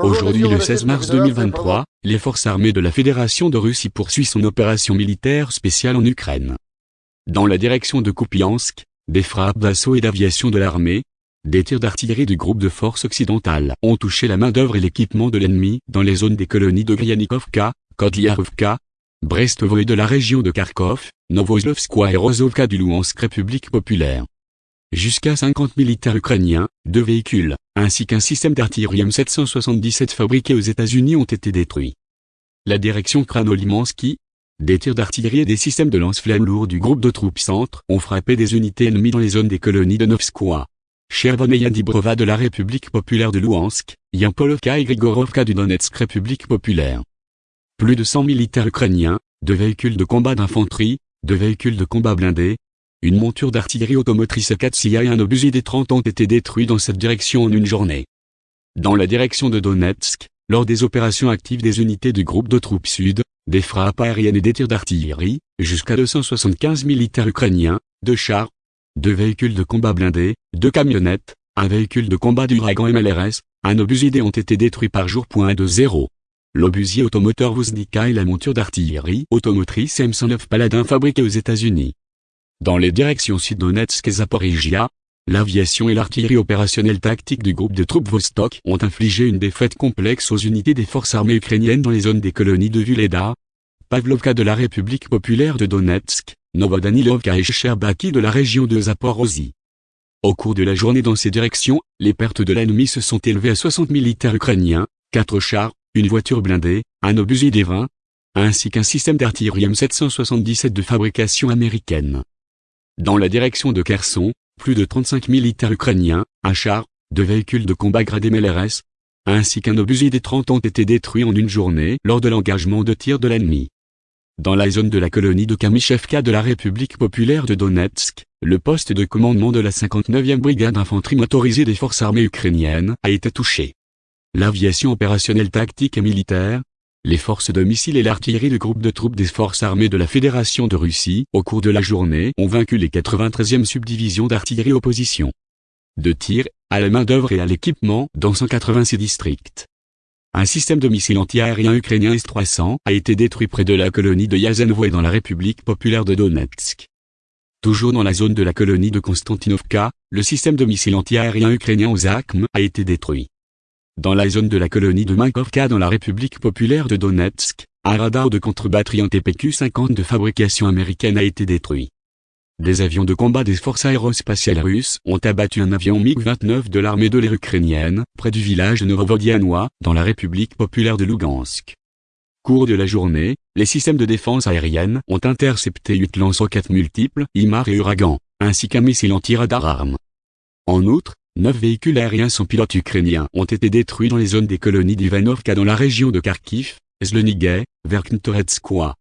Aujourd'hui le 16 mars 2023, les forces armées de la Fédération de Russie poursuivent son opération militaire spéciale en Ukraine. Dans la direction de Kupiansk, des frappes d'assaut et d'aviation de l'armée, des tirs d'artillerie du groupe de forces occidentales ont touché la main-d'œuvre et l'équipement de l'ennemi dans les zones des colonies de Gryanikovka, Kodliarovka, Brestovo et de la région de Kharkov, Novoslovskoye et Rozovka du Louhansk République populaire. Jusqu'à 50 militaires ukrainiens, deux véhicules, ainsi qu'un système d'artillerie M777 fabriqué aux États-Unis ont été détruits. La direction Kranolimansky, des tirs d'artillerie et des systèmes de lance-flammes lourds du groupe de troupes centre ont frappé des unités ennemies dans les zones des colonies de Novskoye, Chervoneia Dibrova de la République populaire de Louhansk, Yampolovka et Grigorovka du Donetsk République populaire. Plus de 100 militaires ukrainiens, deux véhicules de combat d'infanterie, deux véhicules de combat blindés, une monture d'artillerie automotrice 4 CIA et un obusier des 30 ont été détruits dans cette direction en une journée. Dans la direction de Donetsk, lors des opérations actives des unités du groupe de troupes sud, des frappes aériennes et des tirs d'artillerie, jusqu'à 275 militaires ukrainiens, deux chars, deux véhicules de combat blindés, deux camionnettes, un véhicule de combat du Dragon MLRS, un obusier ont été détruits par jour. L'obusier automoteur Vuznika et la monture d'artillerie automotrice M109 Paladin fabriquée aux États-Unis. Dans les directions Sud-Donetsk et Zaporizhia, l'aviation et l'artillerie opérationnelle tactique du groupe de troupes Vostok ont infligé une défaite complexe aux unités des forces armées ukrainiennes dans les zones des colonies de Vuleda, Pavlovka de la République populaire de Donetsk, Novodanilovka et Sherbaki de la région de Zaporozhye. Au cours de la journée dans ces directions, les pertes de l'ennemi se sont élevées à 60 militaires ukrainiens, 4 chars, une voiture blindée, un obusier des 20, ainsi qu'un système d'artillerie M777 de fabrication américaine. Dans la direction de Kherson, plus de 35 militaires ukrainiens, un char, deux véhicules de combat gradés MLRS, ainsi qu'un obusier des 30 ont été détruits en une journée lors de l'engagement de tir de l'ennemi. Dans la zone de la colonie de Kamishevka de la République populaire de Donetsk, le poste de commandement de la 59e brigade d'infanterie motorisée des forces armées ukrainiennes a été touché. L'aviation opérationnelle tactique et militaire, les forces de missiles et l'artillerie du groupe de troupes des forces armées de la Fédération de Russie, au cours de la journée, ont vaincu les 93e subdivisions d'artillerie opposition. De tir, à la main-d'œuvre et à l'équipement dans 186 districts. Un système de missiles anti-aériens ukrainien S-300 a été détruit près de la colonie de Yazenovo et dans la République populaire de Donetsk. Toujours dans la zone de la colonie de Konstantinovka, le système de missiles anti-aériens ukrainien OZAKM a été détruit. Dans la zone de la colonie de Minkovka dans la République populaire de Donetsk, un radar de contre-batterie TPQ-50 de fabrication américaine a été détruit. Des avions de combat des forces aérospatiales russes ont abattu un avion MiG-29 de l'armée de l'air ukrainienne, près du village Novovodianois, dans la République populaire de Lugansk. Cours de la journée, les systèmes de défense aérienne ont intercepté 8 lance-roquettes multiples, IMAR et Uragan, ainsi qu'un missile anti-radar arme. En outre, Neuf véhicules aériens sans pilote ukrainiens ont été détruits dans les zones des colonies d'Ivanovka dans la région de Kharkiv, Zlenigay, Verkhntoretskoye.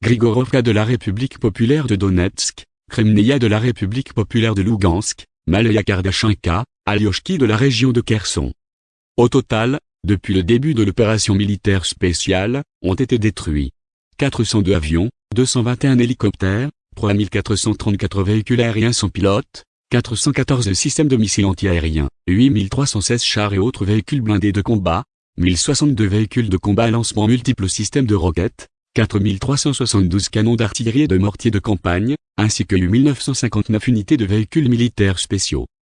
Grigorovka de la République populaire de Donetsk, Kremneia de la République populaire de Lugansk, Malaya Kardashinka, Alyoshki de la région de Kherson. Au total, depuis le début de l'opération militaire spéciale, ont été détruits 402 avions, 221 hélicoptères, 3434 véhicules aériens sans pilote, 414 systèmes de missiles antiaériens, 8316 chars et autres véhicules blindés de combat, 1062 véhicules de combat à lancement multiples systèmes de roquettes, 4372 canons d'artillerie et de mortiers de campagne, ainsi que 8959 unités de véhicules militaires spéciaux.